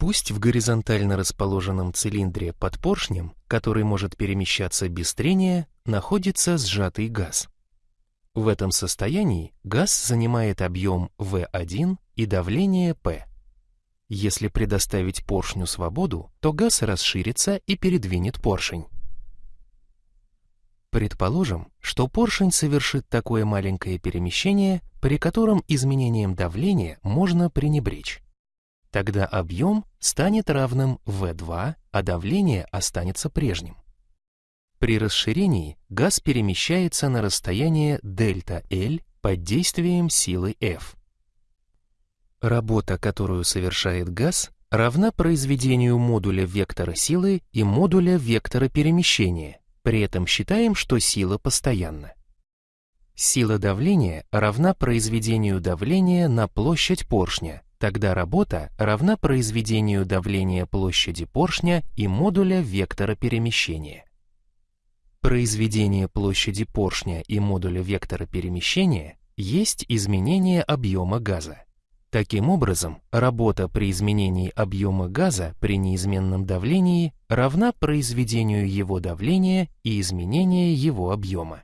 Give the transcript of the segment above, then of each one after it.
Пусть в горизонтально расположенном цилиндре под поршнем, который может перемещаться без трения, находится сжатый газ. В этом состоянии газ занимает объем V1 и давление P. Если предоставить поршню свободу, то газ расширится и передвинет поршень. Предположим, что поршень совершит такое маленькое перемещение, при котором изменением давления можно пренебречь. Тогда объем станет равным V2, а давление останется прежним. При расширении газ перемещается на расстояние ΔL под действием силы F. Работа, которую совершает газ, равна произведению модуля вектора силы и модуля вектора перемещения, при этом считаем, что сила постоянна. Сила давления равна произведению давления на площадь поршня, тогда работа равна произведению давления площади поршня и модуля вектора перемещения. Произведение площади поршня и модуля вектора перемещения есть изменение объема газа. Таким образом, работа при изменении объема газа при неизменном давлении равна произведению его давления и изменения его объема.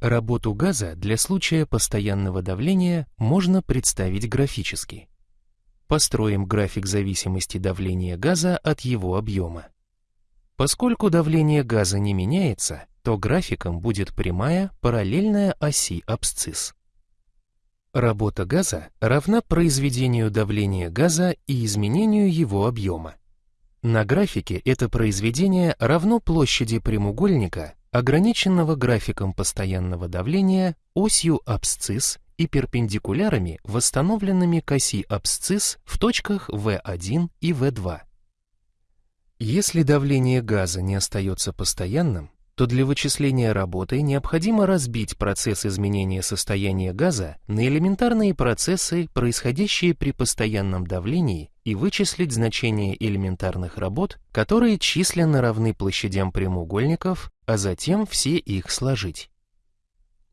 Работу газа для случая постоянного давления можно представить графически. Построим график зависимости давления газа от его объема. Поскольку давление газа не меняется, то графиком будет прямая, параллельная оси абсцисс. Работа газа равна произведению давления газа и изменению его объема. На графике это произведение равно площади прямоугольника, ограниченного графиком постоянного давления, осью абсцисс и перпендикулярами, восстановленными к оси абсцисс в точках V1 и V2. Если давление газа не остается постоянным, то для вычисления работы необходимо разбить процесс изменения состояния газа на элементарные процессы, происходящие при постоянном давлении, и вычислить значение элементарных работ, которые численно равны площадям прямоугольников, а затем все их сложить.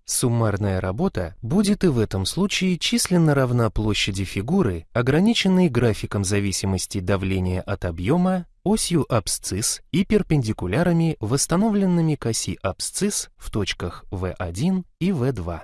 Суммарная работа будет и в этом случае численно равна площади фигуры, ограниченной графиком зависимости давления от объема осью абсцисс и перпендикулярами, восстановленными к оси абсцисс в точках V1 и V2.